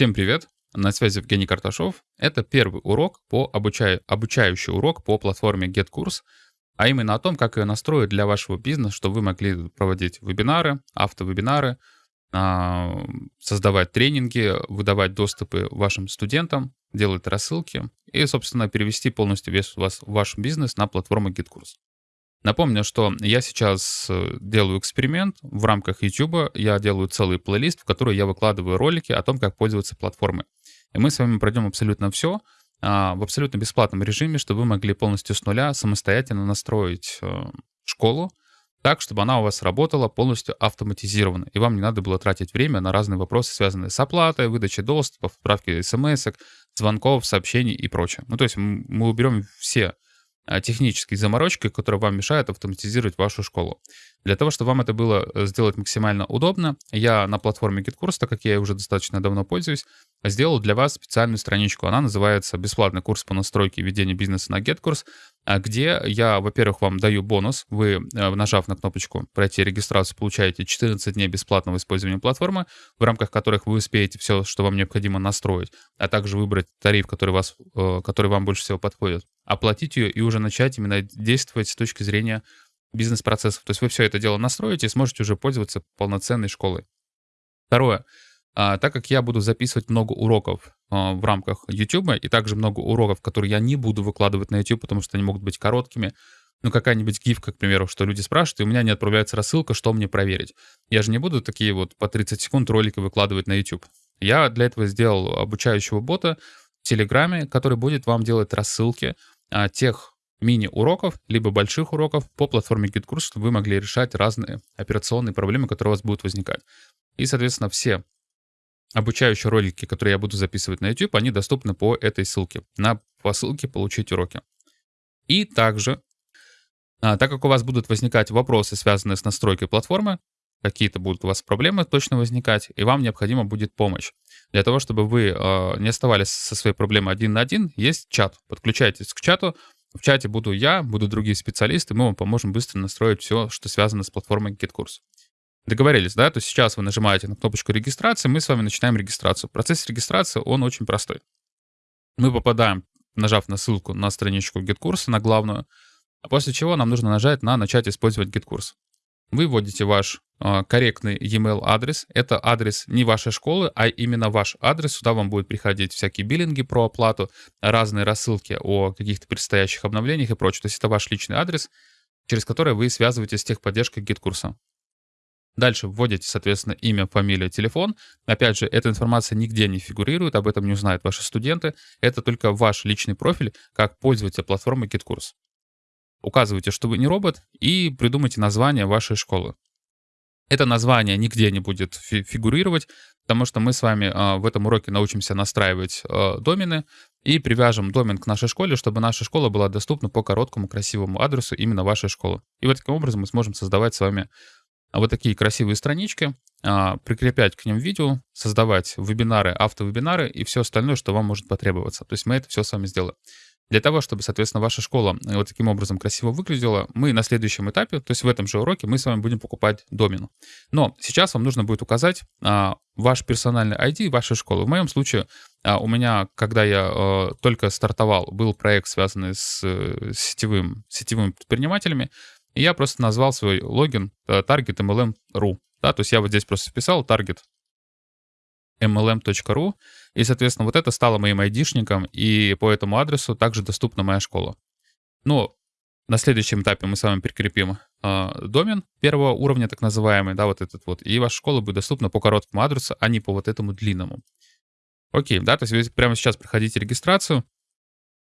Всем привет! На связи Евгений Карташов. Это первый урок по обучаю, обучающий урок по платформе GetCourse, а именно о том, как ее настроить для вашего бизнеса, чтобы вы могли проводить вебинары, автовебинары, а, создавать тренинги, выдавать доступы вашим студентам, делать рассылки и, собственно, перевести полностью весь вас, ваш бизнес на платформу GetCourse. Напомню, что я сейчас э, делаю эксперимент в рамках YouTube. Я делаю целый плейлист, в который я выкладываю ролики о том, как пользоваться платформой. И мы с вами пройдем абсолютно все а, в абсолютно бесплатном режиме, чтобы вы могли полностью с нуля самостоятельно настроить э, школу так, чтобы она у вас работала полностью автоматизированно, и вам не надо было тратить время на разные вопросы, связанные с оплатой, выдачей доступа, отправкой смс, звонков, сообщений и прочее. Ну, то есть мы уберем все а, технические заморочки, которые вам мешают автоматизировать вашу школу. Для того, чтобы вам это было э, сделать максимально удобно, я на платформе GitKurs, так как я уже достаточно давно пользуюсь, сделал для вас специальную страничку. Она называется «Бесплатный курс по настройке и ведению бизнеса на GetCourse», а где я, во-первых, вам даю бонус. Вы, э, нажав на кнопочку «Пройти регистрацию», получаете 14 дней бесплатного использования платформы, в рамках которых вы успеете все, что вам необходимо настроить, а также выбрать тариф, который, вас, э, который вам больше всего подходит, оплатить ее и уже начать именно действовать с точки зрения бизнес-процессов. То есть вы все это дело настроите и сможете уже пользоваться полноценной школой. Второе. А, так как я буду записывать много уроков а, в рамках YouTube, и также много уроков, которые я не буду выкладывать на YouTube, потому что они могут быть короткими, ну, какая-нибудь гифка, к примеру, что люди спрашивают, и у меня не отправляется рассылка, что мне проверить. Я же не буду такие вот по 30 секунд ролики выкладывать на YouTube. Я для этого сделал обучающего бота в Телеграме, который будет вам делать рассылки а, тех мини-уроков, либо больших уроков по платформе GitKurs, чтобы вы могли решать разные операционные проблемы, которые у вас будут возникать. И, соответственно, все обучающие ролики, которые я буду записывать на YouTube, они доступны по этой ссылке. На, по ссылке «Получить уроки». И также, а, так как у вас будут возникать вопросы, связанные с настройкой платформы, какие-то будут у вас проблемы точно возникать, и вам необходима будет помощь. Для того, чтобы вы э, не оставались со своей проблемой один на один, есть чат. Подключайтесь к чату, в чате буду я, будут другие специалисты, мы вам поможем быстро настроить все, что связано с платформой GitKurs. Договорились, да? То есть сейчас вы нажимаете на кнопочку регистрации, мы с вами начинаем регистрацию. Процесс регистрации, он очень простой. Мы попадаем, нажав на ссылку на страничку GitKurs, на главную, а после чего нам нужно нажать на «Начать использовать GitKurs». Вы вводите ваш э, корректный e-mail адрес. Это адрес не вашей школы, а именно ваш адрес. Сюда вам будут приходить всякие биллинги про оплату, разные рассылки о каких-то предстоящих обновлениях и прочее. То есть это ваш личный адрес, через который вы связываетесь с техподдержкой GetCourse -а. Дальше вводите, соответственно, имя, фамилия, телефон. Опять же, эта информация нигде не фигурирует, об этом не узнают ваши студенты. Это только ваш личный профиль как пользователя платформы GetCourse. Указывайте, что вы не робот, и придумайте название вашей школы. Это название нигде не будет фигурировать, потому что мы с вами э, в этом уроке научимся настраивать э, домены и привяжем домен к нашей школе, чтобы наша школа была доступна по короткому красивому адресу именно вашей школы. И вот таким образом мы сможем создавать с вами вот такие красивые странички, э, прикреплять к ним видео, создавать вебинары, автовебинары и все остальное, что вам может потребоваться. То есть мы это все с вами сделаем. Для того, чтобы, соответственно, ваша школа э, вот таким образом красиво выглядела, мы на следующем этапе, то есть в этом же уроке, мы с вами будем покупать домен. Но сейчас вам нужно будет указать а, ваш персональный ID вашей школы. В моем случае а, у меня, когда я а, только стартовал, был проект, связанный с, с сетевым, сетевыми предпринимателями, и я просто назвал свой логин э, target.mlm.ru. Да, то есть я вот здесь просто вписал target mlm.ru, и, соответственно, вот это стало моим айдишником, и по этому адресу также доступна моя школа. Ну, на следующем этапе мы с вами прикрепим э, домен первого уровня, так называемый, да, вот этот вот, и ваша школа будет доступна по короткому адресу, а не по вот этому длинному. Окей, да, то есть вы прямо сейчас проходите регистрацию,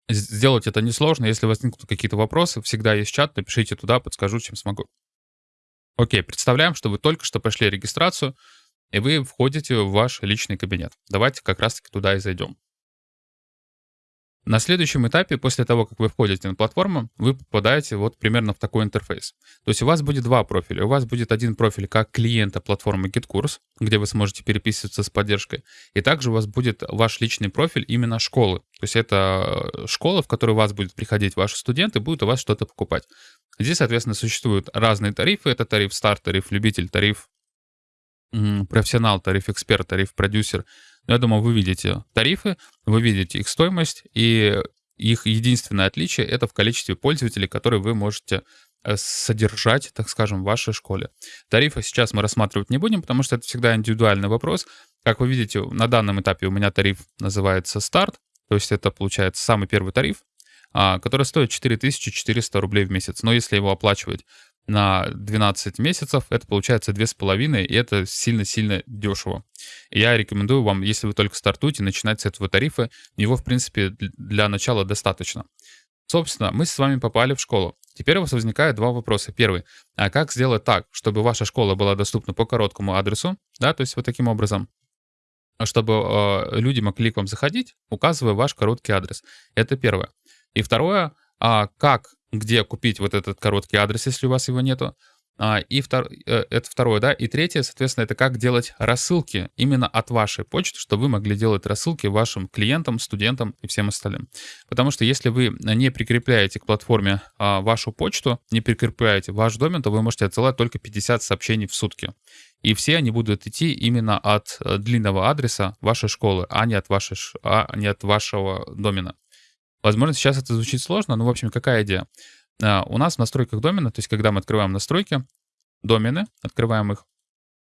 сделать это несложно, если возникнут какие-то вопросы, всегда есть чат, напишите туда, подскажу, чем смогу. Окей, представляем, что вы только что прошли регистрацию, и вы входите в ваш личный кабинет. Давайте как раз-таки туда и зайдем. На следующем этапе, после того, как вы входите на платформу, вы попадаете вот примерно в такой интерфейс. То есть у вас будет два профиля. У вас будет один профиль как клиента платформы GitKurs, где вы сможете переписываться с поддержкой. И также у вас будет ваш личный профиль именно школы. То есть это э, школа, в которую у вас будут приходить ваши студенты, будут у вас что-то покупать. Здесь, соответственно, существуют разные тарифы. Это тариф старт, тариф любитель, тариф профессионал, тариф-эксперт, тариф-продюсер. Но я думаю, вы видите тарифы, вы видите их стоимость, и их единственное отличие — это в количестве пользователей, которые вы можете э, содержать, так скажем, в вашей школе. Тарифы сейчас мы рассматривать не будем, потому что это всегда индивидуальный вопрос. Как вы видите, на данном этапе у меня тариф называется «Старт», то есть это получается самый первый тариф, а, который стоит 4400 рублей в месяц. Но если его оплачивать на 12 месяцев, это получается 2,5, и это сильно-сильно дешево. я рекомендую вам, если вы только стартуете, начинать с этого тарифа. Его, в принципе, для начала достаточно. Собственно, мы с вами попали в школу. Теперь у вас возникает два вопроса. Первый. А как сделать так, чтобы ваша школа была доступна по короткому адресу? Да, то есть вот таким образом чтобы э, люди могли к вам заходить, указывая ваш короткий адрес. Это первое. И второе, а как где купить вот этот короткий адрес, если у вас его нету. А, и втор... Э, это второе, да. И третье, соответственно, это как делать рассылки именно от вашей почты, чтобы вы могли делать рассылки вашим клиентам, студентам и всем остальным. Потому что если вы не прикрепляете к платформе а, вашу почту, не прикрепляете ваш домен, то вы можете отсылать только 50 сообщений в сутки. И все они будут идти именно от э, длинного адреса вашей школы, а не от, вашей, а не от вашего домена. Возможно, сейчас это звучит сложно, но, в общем, какая идея? А, у нас в настройках домена, то есть когда мы открываем настройки, домены, открываем их,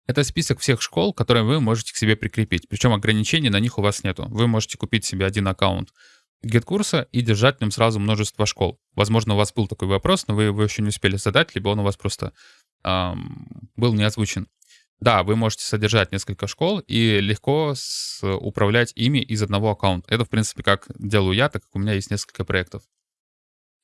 это список всех школ, которые вы можете к себе прикрепить. Причем ограничений на них у вас нету. Вы можете купить себе один аккаунт GetCourse и держать в нем сразу множество школ. Возможно, у вас был такой вопрос, но вы его еще не успели задать, либо он у вас просто эм, был не озвучен. Да, вы можете содержать несколько школ и легко с, управлять ими из одного аккаунта. Это, в принципе, как делаю я, так как у меня есть несколько проектов.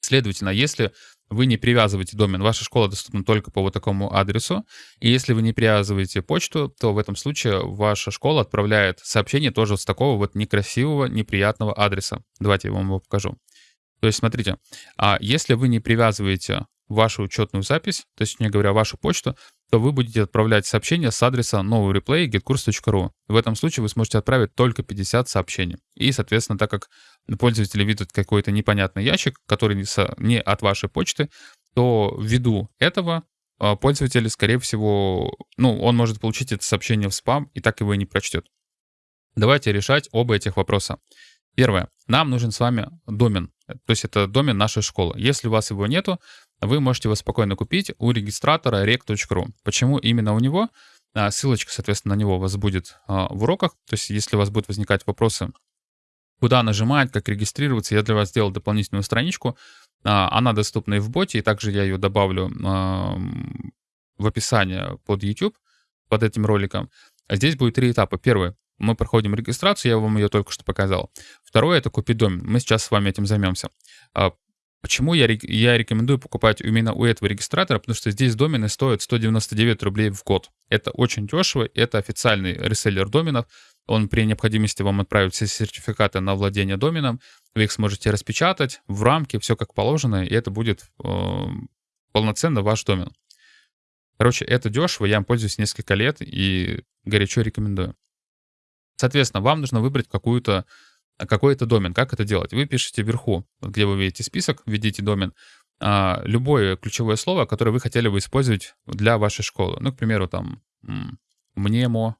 Следовательно, если вы не привязываете домен, ваша школа доступна только по вот такому адресу, и если вы не привязываете почту, то в этом случае ваша школа отправляет сообщение тоже с такого вот некрасивого, неприятного адреса. Давайте я вам его покажу. То есть, смотрите, а если вы не привязываете вашу учетную запись, точнее говоря, вашу почту, то вы будете отправлять сообщение с адреса новый. В этом случае вы сможете отправить только 50 сообщений. И, соответственно, так как пользователи видят какой-то непонятный ящик, который не от вашей почты, то ввиду этого а, пользователь, скорее всего, ну, он может получить это сообщение в спам и так его и не прочтет. Давайте решать оба этих вопроса. Первое. Нам нужен с вами домен. То есть это домен нашей школы. Если у вас его нету, вы можете его спокойно купить у регистратора rec.ru. Почему именно у него? А, ссылочка, соответственно, на него у вас будет а, в уроках. То есть если у вас будут возникать вопросы, куда нажимать, как регистрироваться, я для вас сделал дополнительную страничку. А, она доступна и в боте, и также я ее добавлю в описание под YouTube, под этим роликом. Здесь будет три этапа. Первый мы проходим регистрацию, я вам ее только что показал. Второе — это купить домен. Мы сейчас с вами этим займемся. Почему я, я рекомендую покупать именно у этого регистратора? Потому что здесь домены стоят 199 рублей в год. Это очень дешево, это официальный реселлер доменов. Он при необходимости вам отправит все сертификаты на владение доменом. Вы их сможете распечатать в рамке, все как положено, и это будет э, полноценно ваш домен. Короче, это дешево, я им пользуюсь несколько лет и горячо рекомендую. Соответственно, вам нужно выбрать какую-то какой-то домен. Как это делать? Вы пишете вверху, где вы видите список, введите домен, а, любое ключевое слово, которое вы хотели бы использовать для вашей школы. Ну, к примеру, там мнемо,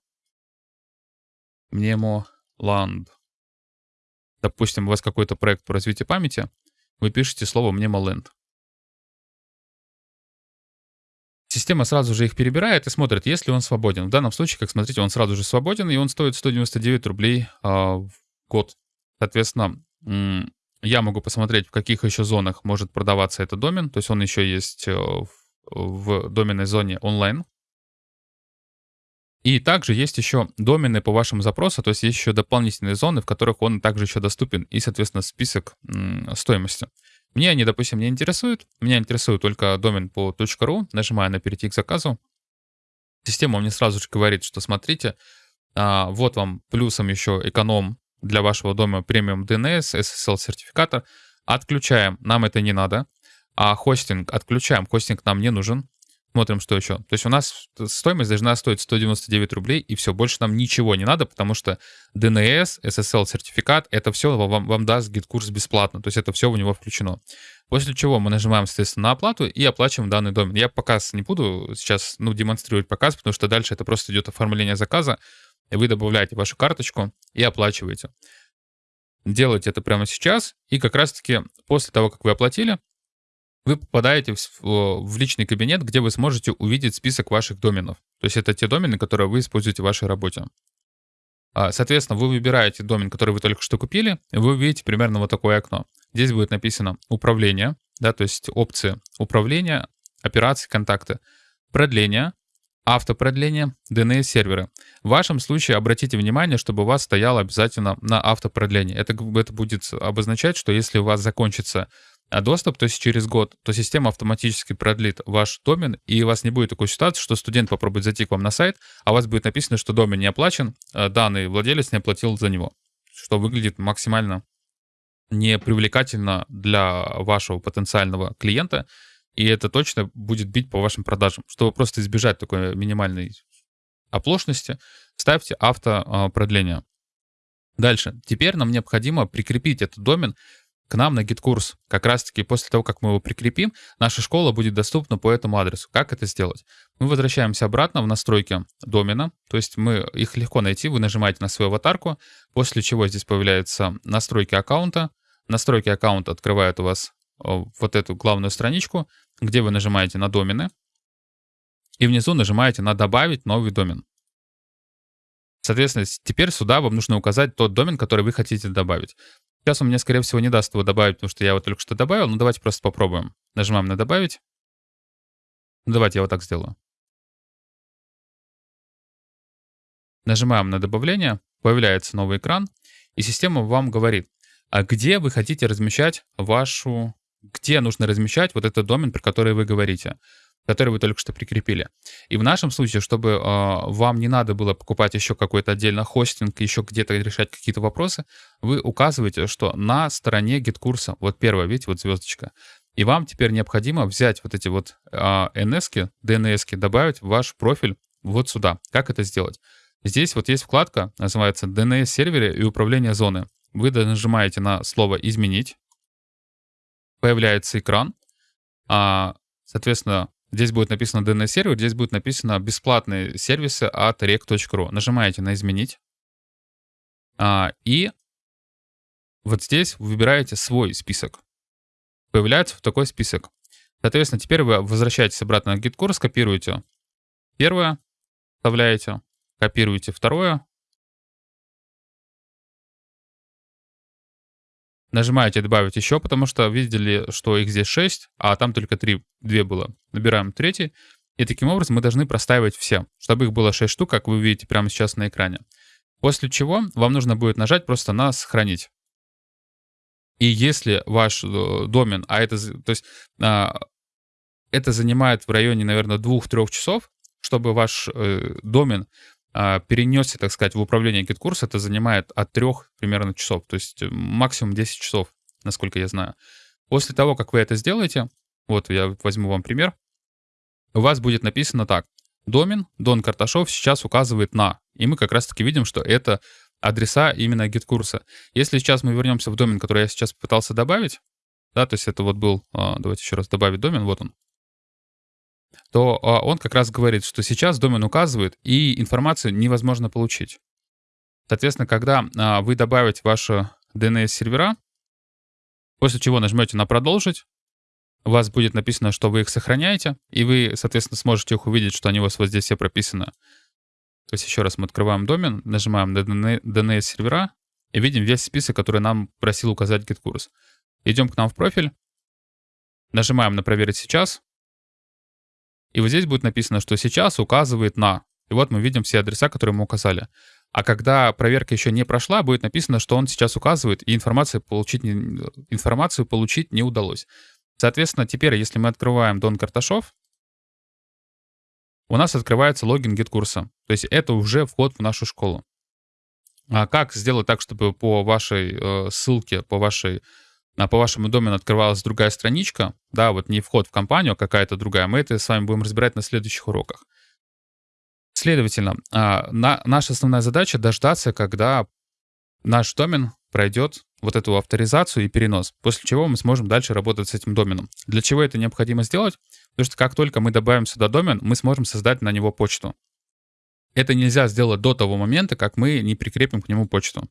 мнемо ланд. Допустим, у вас какой-то проект по развитию памяти, вы пишете слово мнемоленд. Система сразу же их перебирает и смотрит, есть ли он свободен. В данном случае, как смотрите, он сразу же свободен, и он стоит 199 рублей а, в год. Соответственно, я могу посмотреть, в каких еще зонах может продаваться этот домен. То есть он еще есть э, в доменной зоне онлайн. И также есть еще домены по вашему запросу, то есть есть еще дополнительные зоны, в которых он также еще доступен, и, соответственно, список стоимости. Мне они, допустим, не интересуют. Меня интересует только домен по .ru. Нажимаю на «Перейти к заказу». Система мне сразу же говорит, что смотрите, а, вот вам плюсом еще эконом для вашего дома премиум DNS, SSL сертификатор. Отключаем, нам это не надо. А хостинг отключаем, хостинг нам не нужен. Смотрим, что еще. То есть у нас стоимость должна стоить 199 рублей, и все, больше нам ничего не надо, потому что DNS, SSL-сертификат, это все вам, вам даст GetCourse бесплатно, то есть это все у него включено. После чего мы нажимаем, соответственно, на оплату и оплачиваем данный домен. Я показ не буду сейчас, ну, демонстрировать показ, потому что дальше это просто идет оформление заказа, вы добавляете вашу карточку и оплачиваете. Делайте это прямо сейчас, и как раз-таки после того, как вы оплатили, вы попадаете в, в личный кабинет, где вы сможете увидеть список ваших доменов. То есть это те домены, которые вы используете в вашей работе. А, соответственно, вы выбираете домен, который вы только что купили, и вы увидите примерно вот такое окно. Здесь будет написано «Управление», да, то есть опции «Управление», «Операции», «Контакты», «Продление», автопродление, DNS-серверы. В вашем случае обратите внимание, чтобы у вас стояло обязательно на автопродление. Это, это будет обозначать, что если у вас закончится а доступ, то есть через год, то система автоматически продлит ваш домен, и у вас не будет такой ситуации, что студент попробует зайти к вам на сайт, а у вас будет написано, что домен не оплачен, а данный владелец не оплатил за него, что выглядит максимально непривлекательно для вашего потенциального клиента, и это точно будет бить по вашим продажам. Чтобы просто избежать такой минимальной оплошности, ставьте автопродление. Дальше. Теперь нам необходимо прикрепить этот домен к нам на GetCourse. Как раз-таки после того, как мы его прикрепим, наша школа будет доступна по этому адресу. Как это сделать? Мы возвращаемся обратно в настройки домена, то есть мы их легко найти, вы нажимаете на свою аватарку, после чего здесь появляются настройки аккаунта. Настройки аккаунта открывают у вас вот эту главную страничку, где вы нажимаете на домены, и внизу нажимаете на «Добавить новый домен». Соответственно, теперь сюда вам нужно указать тот домен, который вы хотите добавить. Сейчас он мне, скорее всего, не даст его добавить, потому что я его только что добавил. Ну, давайте просто попробуем. Нажимаем на «Добавить». Ну, давайте я вот так сделаю. Нажимаем на добавление, появляется новый экран, и система вам говорит, а где вы хотите размещать вашу... Где нужно размещать вот этот домен, про который вы говорите который вы только что прикрепили. И в нашем случае, чтобы э, вам не надо было покупать еще какой-то отдельно хостинг, еще где-то решать какие-то вопросы, вы указываете, что на стороне GetCourse -а, вот первая, видите, вот звездочка, и вам теперь необходимо взять вот эти вот э, NS-ки, DNS-ки, добавить в ваш профиль вот сюда. Как это сделать? Здесь вот есть вкладка, называется DNS-сервере и управление зоны. Вы нажимаете на слово «Изменить», появляется экран, а, соответственно, Здесь будет написано DNS-сервер, здесь будет написано бесплатные сервисы от rec.ru. Нажимаете на «Изменить». А, и вот здесь выбираете свой список. Появляется вот такой список. Соответственно, теперь вы возвращаетесь обратно на GetCourse, копируете первое, вставляете, копируете второе, Нажимаете «Добавить еще», потому что видели, что их здесь 6, а там только 3, 2 было. Набираем третий. И таким образом мы должны проставить все, чтобы их было 6 штук, как вы видите прямо сейчас на экране. После чего вам нужно будет нажать просто на «Сохранить». И если ваш э, домен, а это, то есть, а, это занимает в районе, наверное, 2-3 часов, чтобы ваш э, домен перенесся, так сказать, в управление GetCourse, это занимает от 3 примерно часов, то есть э, максимум 10 часов, насколько я знаю. После того, как вы это сделаете, вот я возьму вам пример, у вас будет написано так. Домен Дон Карташов сейчас указывает на. И мы как раз-таки видим, что это адреса именно GetCourse. Если сейчас мы вернемся в домен, который я сейчас пытался добавить, да, то есть это вот был, а, давайте еще раз добавить домен, вот он, то а, он как раз говорит, что сейчас домен указывает, и информацию невозможно получить. Соответственно, когда а, вы добавите ваши DNS-сервера, после чего нажмете на «Продолжить», у вас будет написано, что вы их сохраняете, и вы, соответственно, сможете их увидеть, что они у вас вот здесь все прописаны. То есть еще раз мы открываем домен, нажимаем на DNS-сервера и видим весь список, который нам просил указать GitKurs. Идем к нам в профиль, нажимаем на «Проверить сейчас», и вот здесь будет написано, что сейчас указывает на. И вот мы видим все адреса, которые мы указали. А когда проверка еще не прошла, будет написано, что он сейчас указывает, и информацию получить не, информацию получить не удалось. Соответственно, теперь, если мы открываем Дон Карташов, у нас открывается логин GetCourse. То есть это уже вход в нашу школу. А как сделать так, чтобы по вашей э, ссылке, по вашей а по вашему домену открывалась другая страничка, да, вот не вход в компанию, а какая-то другая, мы это с вами будем разбирать на следующих уроках. Следовательно, а, на, наша основная задача дождаться, когда наш домен пройдет вот эту авторизацию и перенос, после чего мы сможем дальше работать с этим доменом. Для чего это необходимо сделать? Потому что как только мы добавим сюда домен, мы сможем создать на него почту. Это нельзя сделать до того момента, как мы не прикрепим к нему почту.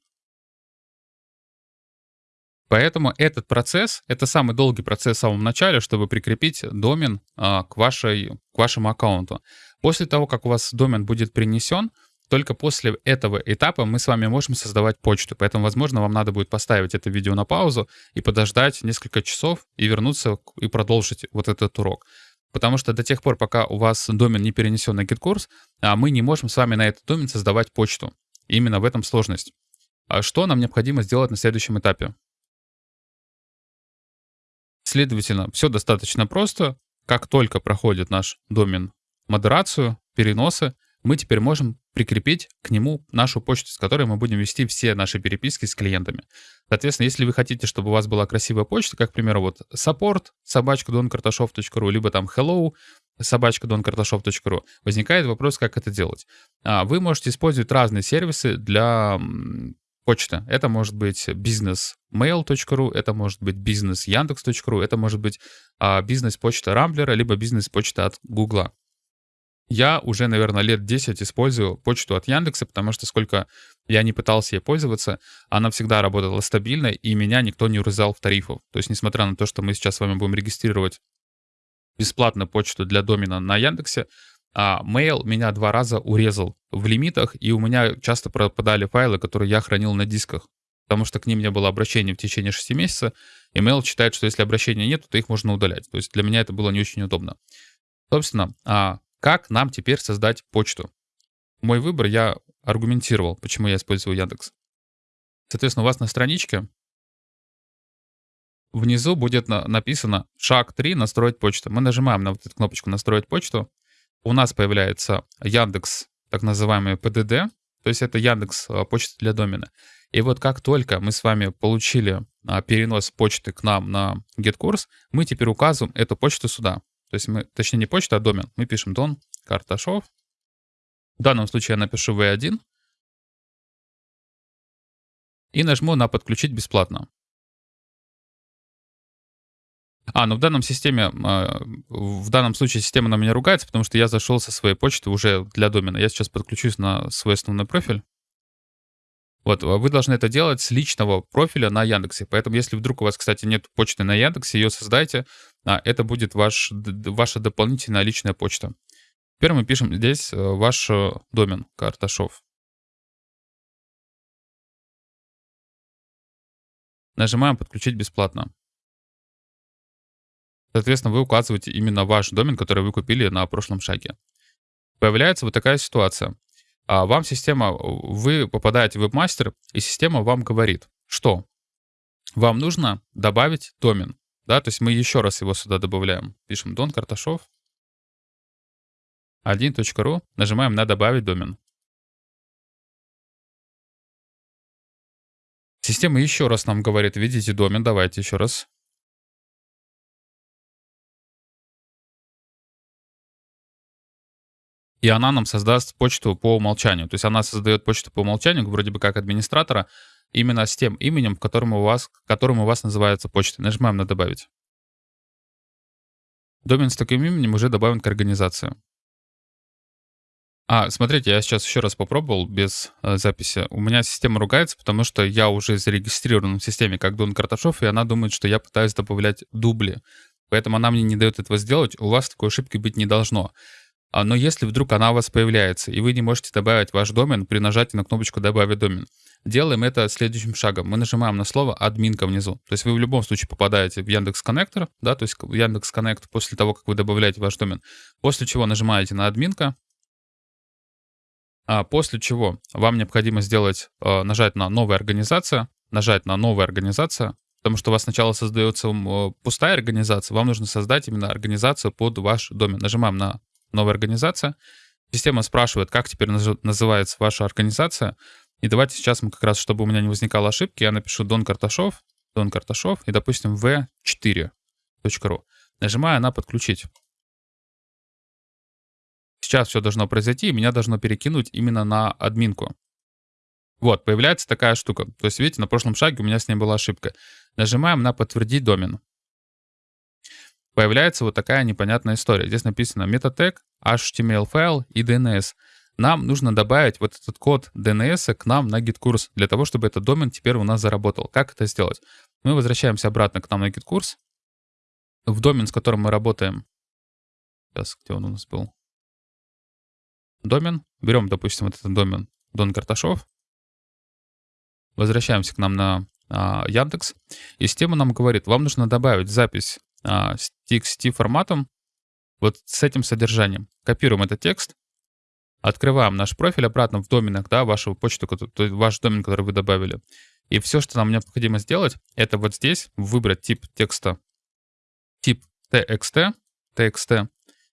Поэтому этот процесс, это самый долгий процесс в самом начале, чтобы прикрепить домен а, к, вашей, к вашему аккаунту. После того, как у вас домен будет принесен, только после этого этапа мы с вами можем создавать почту. Поэтому, возможно, вам надо будет поставить это видео на паузу и подождать несколько часов и вернуться и продолжить вот этот урок. Потому что до тех пор, пока у вас домен не перенесен на GitKurs, а, мы не можем с вами на этот домен создавать почту. Именно в этом сложность. А что нам необходимо сделать на следующем этапе? Следовательно, все достаточно просто. Как только проходит наш домен модерацию, переносы, мы теперь можем прикрепить к нему нашу почту, с которой мы будем вести все наши переписки с клиентами. Соответственно, если вы хотите, чтобы у вас была красивая почта, как, к примеру, вот support собачка donkарташов.ру, либо там hello собачка donkарташов.ру, возникает вопрос, как это делать. А, вы можете использовать разные сервисы для почта. Это может быть businessmail.ru, это может быть businessyandex.ru, это может быть а, бизнес-почта Рамблера, либо бизнес-почта от Гугла. Я уже, наверное, лет 10 использую почту от Яндекса, потому что сколько я не пытался ей пользоваться, она всегда работала стабильно, и меня никто не урезал в тарифах. То есть, несмотря на то, что мы сейчас с вами будем регистрировать бесплатно почту для домена на Яндексе, а Mail меня два раза урезал в лимитах, и у меня часто пропадали файлы, которые я хранил на дисках, потому что к ним не было обращения в течение 6 месяцев, и Mail считает, что если обращения нет, то их можно удалять. То есть для меня это было не очень удобно. Собственно, а как нам теперь создать почту? Мой выбор я аргументировал, почему я использую Яндекс. Соответственно, у вас на страничке внизу будет написано шаг 3 «Настроить почту». Мы нажимаем на вот эту кнопочку «Настроить почту», у нас появляется Яндекс, так называемый ПДД, то есть это Яндекс а, почта для домена. И вот как только мы с вами получили а, перенос почты к нам на GetCourse, мы теперь указываем эту почту сюда. То есть мы, точнее не почта, а домен. Мы пишем Дон Карташов. В данном случае я напишу V1. И нажму на «Подключить бесплатно». А, ну в данном системе, а, в данном случае система на меня ругается, потому что я зашел со своей почты уже для домена. Я сейчас подключусь на свой основной профиль. Вот, а вы должны это делать с личного профиля на Яндексе. Поэтому, если вдруг у вас, кстати, нет почты на Яндексе, ее создайте. А, это будет ваш, ваша дополнительная личная почта. Теперь мы пишем здесь э, ваш э, домен Карташов. Нажимаем «Подключить бесплатно». Соответственно, вы указываете именно ваш домен, который вы купили на прошлом шаге. Появляется вот такая ситуация. А вам система, вы попадаете в вебмастер, и система вам говорит, что вам нужно добавить домен. Да, то есть мы еще раз его сюда добавляем. Пишем Дон Карташов 1.ru, нажимаем на «Добавить домен». Система еще раз нам говорит, видите домен, давайте еще раз. И она нам создаст почту по умолчанию. То есть она создает почту по умолчанию, вроде бы как администратора, именно с тем именем, которым у вас, которым у вас называется почта. Нажимаем на «Добавить». Домен с таким именем уже добавлен к организации. А, смотрите, я сейчас еще раз попробовал без э, записи. У меня система ругается, потому что я уже зарегистрирован в системе как Дон Карташов, и она думает, что я пытаюсь добавлять дубли. Поэтому она мне не дает этого сделать. У вас такой ошибки быть не должно. А, но если вдруг она у вас появляется, и вы не можете добавить ваш домен при нажатии на кнопочку «Добавить домен», делаем это следующим шагом. Мы нажимаем на слово «админка» внизу. То есть вы в любом случае попадаете в Яндекс Коннектор, да, то есть в Яндекс Коннект после того, как вы добавляете ваш домен, после чего нажимаете на «админка», а после чего вам необходимо сделать, а, нажать на «Новая организация», нажать на «Новая организация», потому что у вас сначала создается пустая организация, вам нужно создать именно организацию под ваш домен. Нажимаем на новая организация. Система спрашивает, как теперь называется ваша организация. И давайте сейчас мы как раз, чтобы у меня не возникало ошибки, я напишу Дон Карташов Дон Карташов и, допустим, v4.ru. Нажимаю на «Подключить». Сейчас все должно произойти, и меня должно перекинуть именно на админку. Вот, появляется такая штука. То есть, видите, на прошлом шаге у меня с ней была ошибка. Нажимаем на «Подтвердить домен». Появляется вот такая непонятная история. Здесь написано метатег, HTML файл и DNS. Нам нужно добавить вот этот код DNS к нам на GitKurs, для того, чтобы этот домен теперь у нас заработал. Как это сделать? Мы возвращаемся обратно к нам на GitKurs. В домен, с которым мы работаем. Сейчас, где он у нас был? домен. Берем, допустим, вот этот домен Дон Карташов. Возвращаемся к нам на а, Яндекс. И система нам говорит, вам нужно добавить запись а, с TXT форматом вот с этим содержанием. Копируем этот текст, открываем наш профиль обратно в доменах, да, вашу почту, то есть ваш домен, который вы добавили. И все, что нам необходимо сделать, это вот здесь выбрать тип текста, тип TXT, TXT,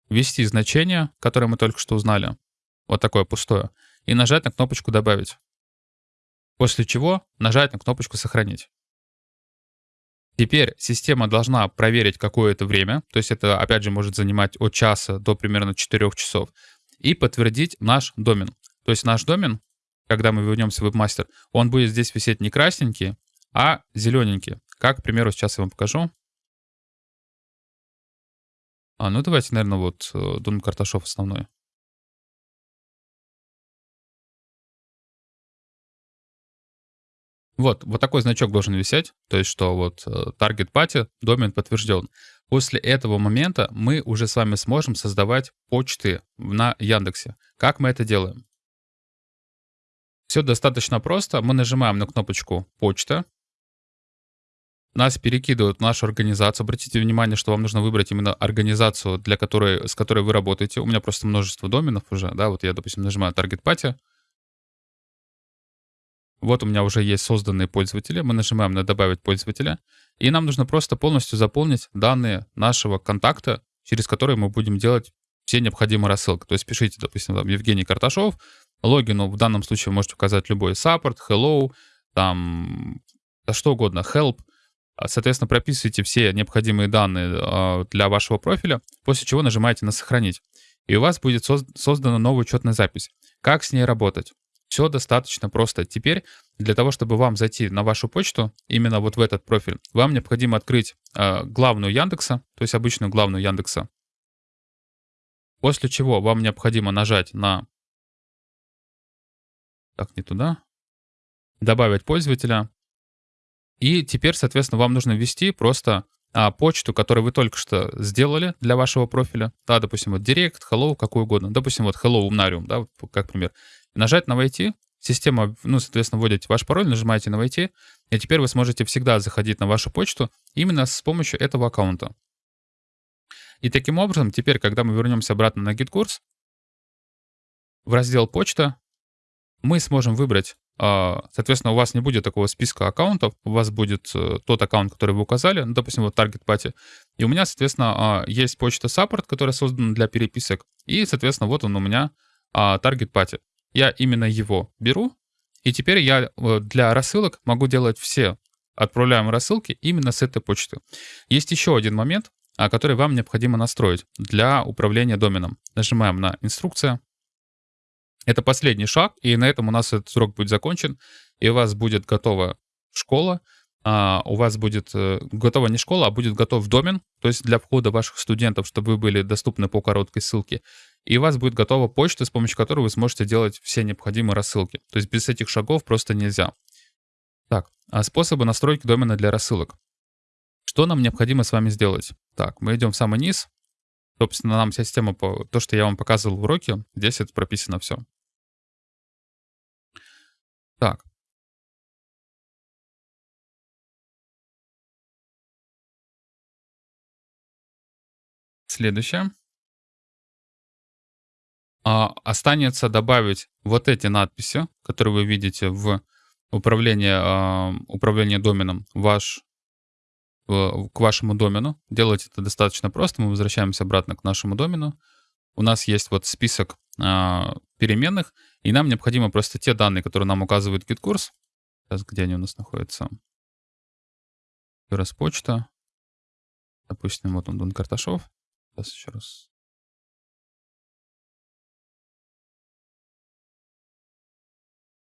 ввести значение, которое мы только что узнали, вот такое пустое, и нажать на кнопочку «Добавить». После чего нажать на кнопочку «Сохранить». Теперь система должна проверить какое-то время, то есть это, опять же, может занимать от часа до примерно 4 часов, и подтвердить наш домен. То есть наш домен, когда мы вернемся в WebMaster, он будет здесь висеть не красненький, а зелененький. Как, к примеру, сейчас я вам покажу. А, ну давайте, наверное, вот э, Дон Карташов основной. Вот, вот такой значок должен висеть, то есть что вот target э, party, домен подтвержден. После этого момента мы уже с вами сможем создавать почты на Яндексе. Как мы это делаем? Все достаточно просто. Мы нажимаем на кнопочку «Почта». Нас перекидывают в нашу организацию. Обратите внимание, что вам нужно выбрать именно организацию, для которой, с которой вы работаете. У меня просто множество доменов уже. Да, вот я, допустим, нажимаю Target Party. Вот у меня уже есть созданные пользователи. Мы нажимаем на «Добавить пользователя». И нам нужно просто полностью заполнить данные нашего контакта, через который мы будем делать все необходимые рассылки. То есть пишите, допустим, там, Евгений Карташов, логину в данном случае можете указать любой support, hello, там, что угодно, help. А, соответственно, прописывайте все необходимые данные э, для вашего профиля, после чего нажимаете на «Сохранить». И у вас будет создана новая учетная запись. Как с ней работать? Все достаточно просто. Теперь для того, чтобы вам зайти на вашу почту, именно вот в этот профиль, вам необходимо открыть э, главную Яндекса, то есть обычную главную Яндекса. После чего вам необходимо нажать на... Так, не туда. Добавить пользователя. И теперь, соответственно, вам нужно ввести просто а, почту, которую вы только что сделали для вашего профиля. Да, допустим, вот Direct, Hello, какую угодно. Допустим, вот Hello Umnarium, да, как пример нажать на «Войти», система, ну, соответственно, вводите ваш пароль, нажимаете на «Войти», и теперь вы сможете всегда заходить на вашу почту именно с помощью этого аккаунта. И таким образом, теперь, когда мы вернемся обратно на GitKurs, в раздел «Почта» мы сможем выбрать, а, соответственно, у вас не будет такого списка аккаунтов, у вас будет э, тот аккаунт, который вы указали, ну, допустим, вот Target Party, и у меня, соответственно, а, есть почта Support, которая создана для переписок, и, соответственно, вот он у меня а, Target Party. Я именно его беру, и теперь я э, для рассылок могу делать все отправляемые рассылки именно с этой почты. Есть еще один момент, а, который вам необходимо настроить для управления доменом. Нажимаем на «Инструкция». Это последний шаг, и на этом у нас этот срок будет закончен, и у вас будет готова школа, а, у вас будет э, готова не школа, а будет готов домен, то есть для входа ваших студентов, чтобы вы были доступны по короткой ссылке и у вас будет готова почта, с помощью которой вы сможете делать все необходимые рассылки. То есть без этих шагов просто нельзя. Так, а способы настройки домена для рассылок. Что нам необходимо с вами сделать? Так, мы идем в самый низ. Собственно, нам вся система, то, что я вам показывал в уроке, здесь это прописано все. Так. Следующее а, останется добавить вот эти надписи, которые вы видите в управлении, а, управлении доменом ваш, к вашему домену. Делать это достаточно просто. Мы возвращаемся обратно к нашему домену. У нас есть вот список а, переменных, и нам необходимо просто те данные, которые нам указывает GitKurs. Сейчас, где они у нас находятся? Еще раз почта. Допустим, вот он, Дон Карташов. Сейчас еще раз.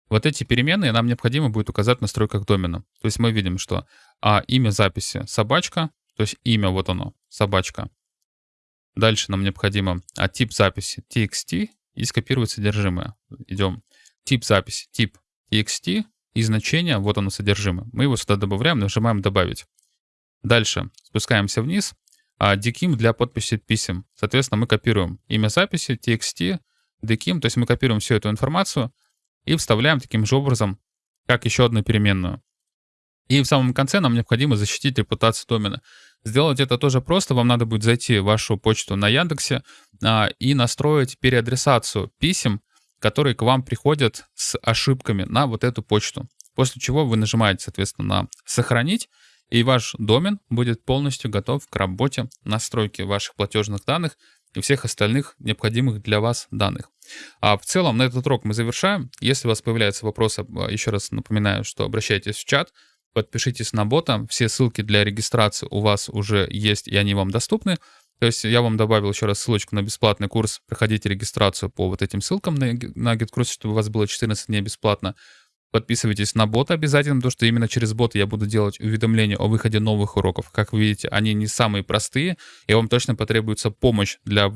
Вот эти переменные нам необходимо будет указать в настройках домена. То есть мы видим, что а, имя записи собачка, то есть имя вот оно, собачка. Дальше нам необходимо а, тип записи txt и скопировать содержимое. Идем. Тип записи, тип txt и значение, вот оно содержимое. Мы его сюда добавляем, нажимаем «Добавить». Дальше спускаемся вниз. А DKIM для подписи писем. Соответственно, мы копируем имя записи, txt, DKIM, то есть мы копируем всю эту информацию и вставляем таким же образом, как еще одну переменную. И в самом конце нам необходимо защитить репутацию домена. Сделать это тоже просто. Вам надо будет зайти в вашу почту на Яндексе а, и настроить переадресацию писем, которые к вам приходят с ошибками на вот эту почту. После чего вы нажимаете, соответственно, на «Сохранить», и ваш домен будет полностью готов к работе настройки ваших платежных данных и всех остальных необходимых для вас данных. А в целом на этот урок мы завершаем. Если у вас появляются вопросы, а, еще раз напоминаю, что обращайтесь в чат, подпишитесь на бота. Все ссылки для регистрации у вас уже есть, и они вам доступны. То есть я вам добавил еще раз ссылочку на бесплатный курс. Проходите регистрацию по вот этим ссылкам на, на GitKurs, чтобы у вас было 14 дней бесплатно. Подписывайтесь на бота обязательно, потому что именно через бота я буду делать уведомления о выходе новых уроков. Как вы видите, они не самые простые, и вам точно потребуется помощь для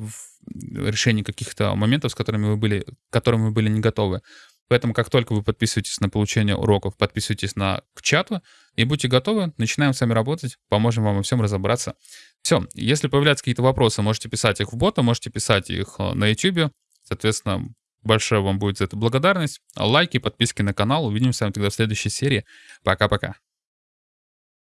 решения каких-то моментов, с которыми вы были, к которым вы были не готовы. Поэтому как только вы подписываетесь на получение уроков, подписывайтесь на к чату и будьте готовы, начинаем с вами работать, поможем вам во всем разобраться. Все, если появляются какие-то вопросы, можете писать их в бота, можете писать их э, на YouTube. Соответственно, большая вам будет за это благодарность. Лайки, подписки на канал. Увидимся тогда в следующей серии. Пока-пока.